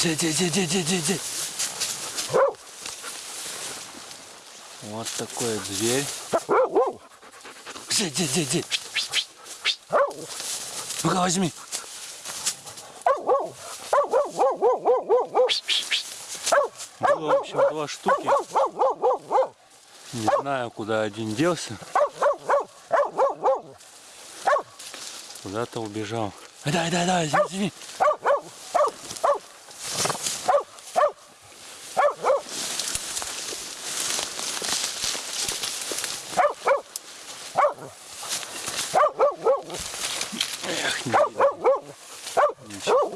Иди, иди, иди, иди, иди, иди. Вот такой зверь. Иди, иди, иди. Ну-ка, возьми. Было, в общем, два штуки. Не знаю, куда один делся. Куда-то убежал. Дай, дай, дай, возьми, возьми. Эх, не видно. Ничего.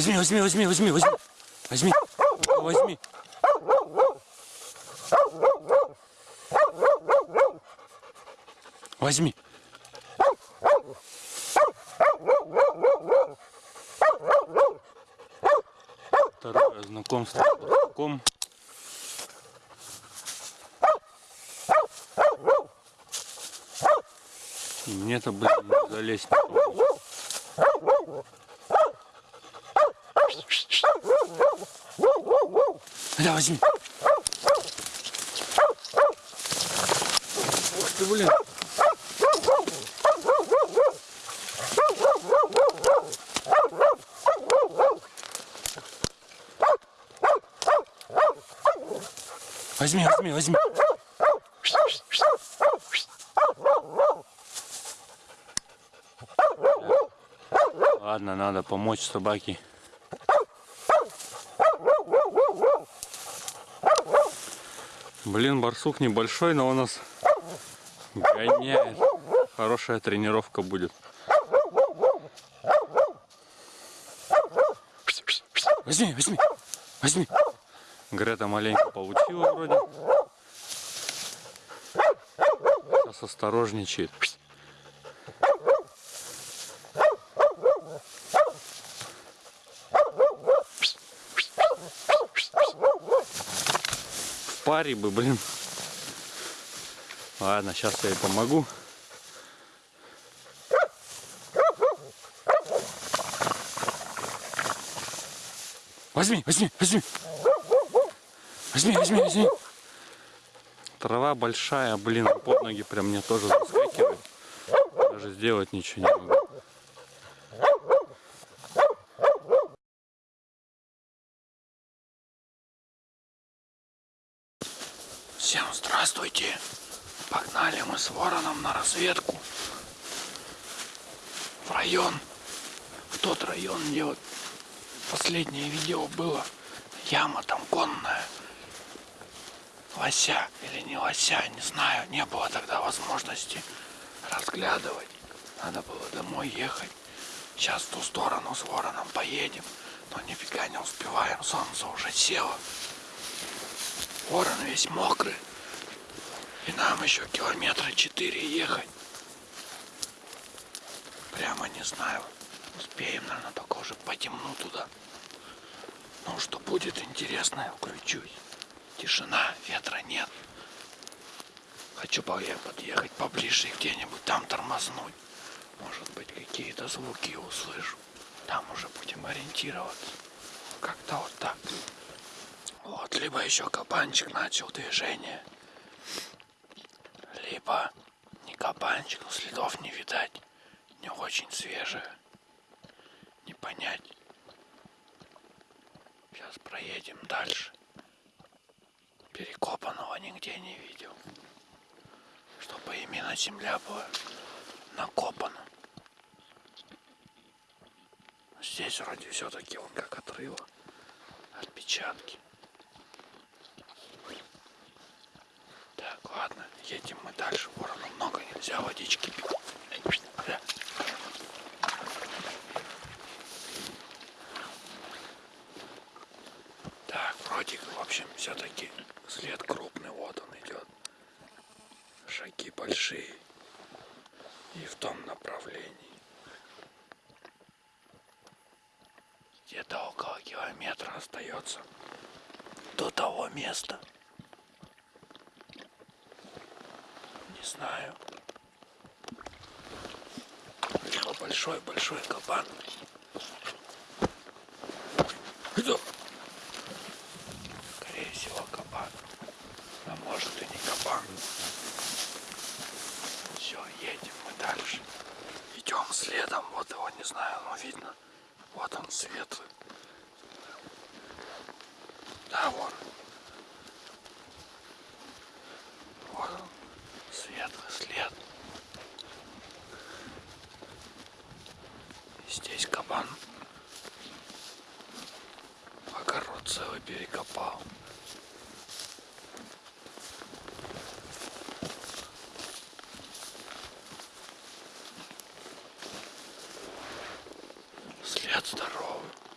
Возьми, возьми, возьми, возьми, возьми. Возьми, возьми. Возьми. Второе знакомство с барсуком. И мне-то, блин, залезть не получится. Да, возьми. Ух ты, блин. Возьми, возьми, возьми. Ладно, надо помочь собаке. Блин, барсук небольшой, но у нас гоняет. Хорошая тренировка будет. Возьми, возьми, возьми. Грета маленько получила вроде. Сейчас осторожничает. В паре бы, блин. Ладно, сейчас я ей помогу. Возьми, возьми, возьми. Возьми, возьми, возьми. Трава большая, блин, под ноги прям мне тоже заскакивает. Даже сделать ничего не могу. Мы с вороном на разведку. В район. В тот район, где вот последнее видео было. Яма там конная. Лося или не лося, не знаю. Не было тогда возможности разглядывать. Надо было домой ехать. Сейчас в ту сторону с вороном поедем. Но нифига не успеваем. Солнце уже село. Ворон весь мокрый. И нам еще километра четыре ехать. Прямо не знаю. Успеем, наверное, только уже по темну туда. Ну, что будет интересное, включусь. Тишина, ветра нет. Хочу подъехать поближе где-нибудь там тормознуть. Может быть, какие-то звуки услышу. Там уже будем ориентироваться. Как-то вот так. Вот, либо еще кабанчик начал движение. Либо не кабанчик, следов не видать. Не очень свежее. Не понять. Сейчас проедем дальше. Перекопанного нигде не видел. Чтобы именно земля была накопана. Здесь вроде все-таки он как отрыло. Отпечатки. Так, ладно, едем мы дальше. Ворону много нельзя водички. Так, вроде, в общем, все-таки след крупный, вот он идет. Шаги большие. И в том направлении. Где-то около километра остается до того места. Не знаю. большой-большой кабан. Скорее всего, кабан. А может и не кабан. Все, едем мы дальше. Идем следом. Вот его не знаю, но видно. Вот он светлый. Да, вот. Вот он. Светлый след. И здесь кабан огород целый перекопал. След здоровый.